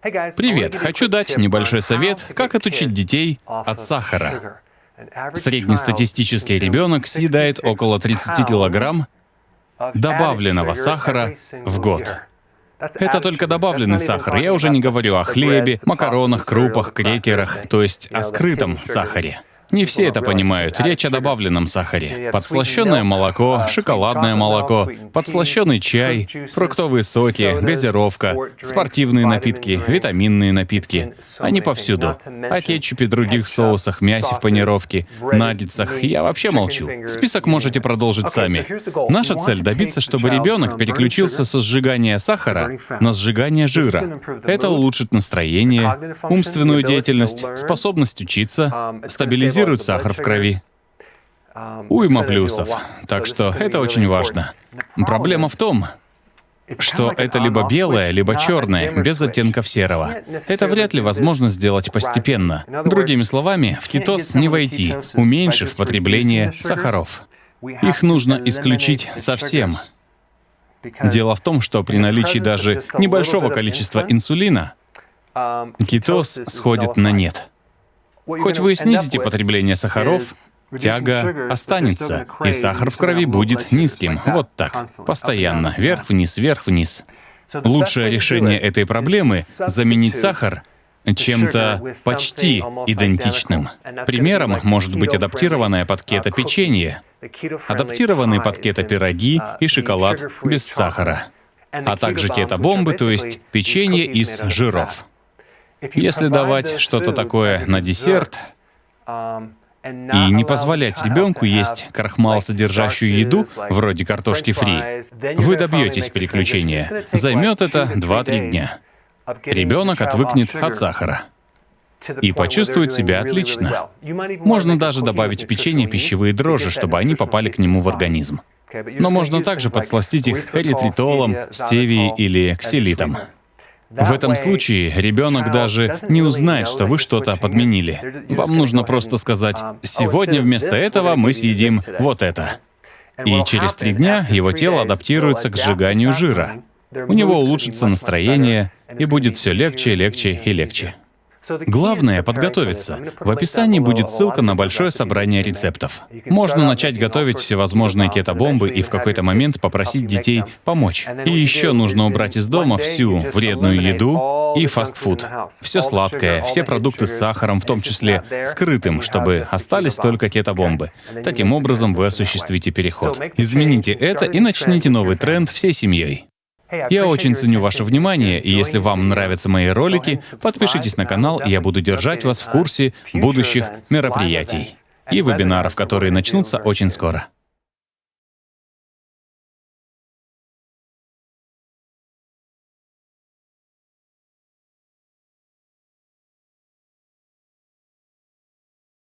Привет! Хочу дать небольшой совет, как отучить детей от сахара. Среднестатистический ребенок съедает около 30 килограмм добавленного сахара в год. Это только добавленный сахар. Я уже не говорю о хлебе, макаронах, крупах, крекерах, то есть о скрытом сахаре. Не все это понимают. Речь о добавленном сахаре. Подслащенное молоко, шоколадное молоко, подслащенный чай, фруктовые соки, газировка, спортивные напитки, витаминные напитки. Они повсюду. О кетчупе, других соусах, мясе в панировке, наггетсах. Я вообще молчу. Список можете продолжить сами. Наша цель — добиться, чтобы ребенок переключился со сжигания сахара на сжигание жира. Это улучшит настроение, умственную деятельность, способность учиться, стабилизирует стабилизирует сахар в крови. Уйма плюсов. Так что это очень важно. Проблема в том, что это либо белое, либо черное, без оттенков серого. Это вряд ли возможно сделать постепенно. Другими словами, в кетоз не войти, уменьшив потребление сахаров. Их нужно исключить совсем. Дело в том, что при наличии даже небольшого количества инсулина кетоз сходит на нет. Хоть вы и снизите потребление сахаров, тяга останется, и сахар в крови будет низким. Вот так, постоянно, вверх-вниз, вверх-вниз. Лучшее решение этой проблемы — заменить сахар чем-то почти идентичным. Примером может быть адаптированное под кето печенье, адаптированные под кето пироги и шоколад без сахара, а также кето-бомбы, то есть печенье из жиров. Если давать что-то такое на десерт и не позволять ребенку есть крахмал, содержащую еду, вроде картошки фри, вы добьетесь переключения. Займет это 2-3 дня. Ребенок отвыкнет от сахара и почувствует себя отлично. Можно даже добавить в печенье пищевые дрожжи, чтобы они попали к нему в организм. Но можно также подсластить их эритритолом, стевией или ксилитом. В этом случае ребенок даже не узнает, что вы что-то подменили. Вам нужно просто сказать, «Сегодня вместо этого мы съедим вот это». И через три дня его тело адаптируется к сжиганию жира. У него улучшится настроение, и будет все легче, легче и легче. Главное — подготовиться. В описании будет ссылка на большое собрание рецептов. Можно начать готовить всевозможные кето-бомбы и в какой-то момент попросить детей помочь. И еще нужно убрать из дома всю вредную еду и фастфуд. Все сладкое, все продукты с сахаром, в том числе скрытым, чтобы остались только кето-бомбы. Таким образом вы осуществите переход. Измените это и начните новый тренд всей семьей. Я очень ценю ваше внимание, и если вам нравятся мои ролики, подпишитесь на канал, и я буду держать вас в курсе будущих мероприятий и вебинаров, которые начнутся очень скоро.